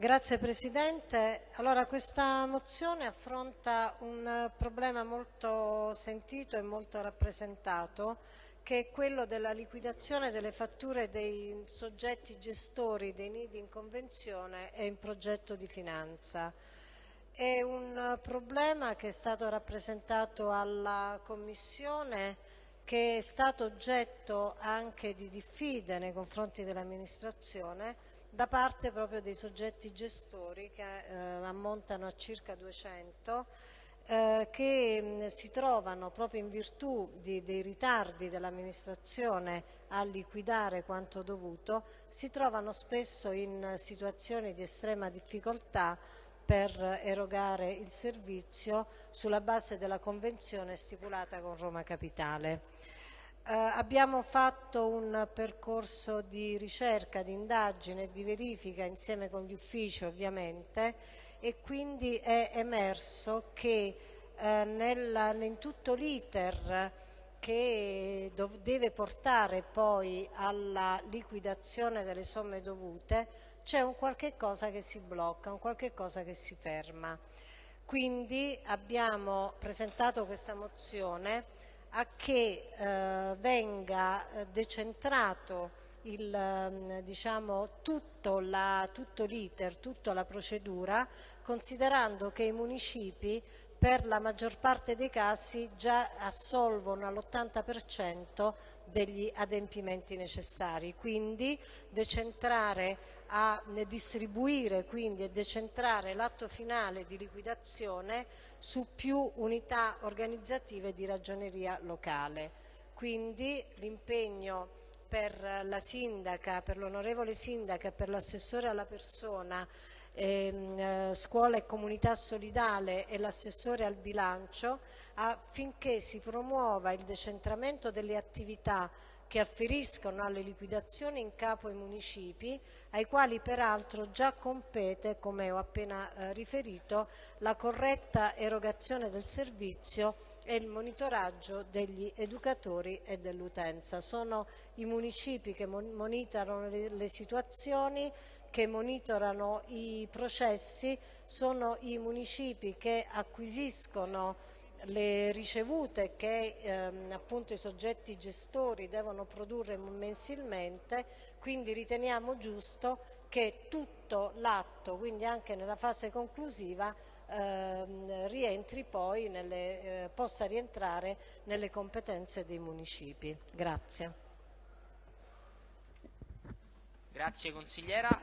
Grazie Presidente. Allora, questa mozione affronta un problema molto sentito e molto rappresentato che è quello della liquidazione delle fatture dei soggetti gestori dei nidi in convenzione e in progetto di finanza. È un problema che è stato rappresentato alla Commissione che è stato oggetto anche di diffide nei confronti dell'amministrazione da parte proprio dei soggetti gestori che eh, ammontano a circa 200 eh, che si trovano proprio in virtù di, dei ritardi dell'amministrazione a liquidare quanto dovuto, si trovano spesso in situazioni di estrema difficoltà per erogare il servizio sulla base della convenzione stipulata con Roma Capitale. Eh, abbiamo fatto un percorso di ricerca, di indagine di verifica insieme con gli uffici ovviamente e quindi è emerso che eh, nella, in tutto l'iter che deve portare poi alla liquidazione delle somme dovute c'è un qualche cosa che si blocca, un qualche cosa che si ferma. Quindi abbiamo presentato questa mozione a che eh, venga eh, decentrato il, ehm, diciamo, tutto, l'iter, tutta la procedura, considerando che i municipi per la maggior parte dei casi già assolvono all'80% degli adempimenti necessari, quindi decentrare a distribuire quindi e decentrare l'atto finale di liquidazione su più unità organizzative di ragioneria locale. Quindi l'impegno per la sindaca, per l'onorevole sindaca e per l'assessore alla persona, ehm, eh, scuola e comunità solidale e l'assessore al bilancio affinché si promuova il decentramento delle attività che afferiscono alle liquidazioni in capo ai municipi, ai quali peraltro già compete, come ho appena eh, riferito, la corretta erogazione del servizio e il monitoraggio degli educatori e dell'utenza. Sono i municipi che monitorano le, le situazioni, che monitorano i processi, sono i municipi che acquisiscono le ricevute che ehm, appunto i soggetti gestori devono produrre mensilmente, quindi riteniamo giusto che tutto l'atto, quindi anche nella fase conclusiva, ehm, rientri poi nelle, eh, possa rientrare nelle competenze dei municipi. Grazie. Grazie consigliera.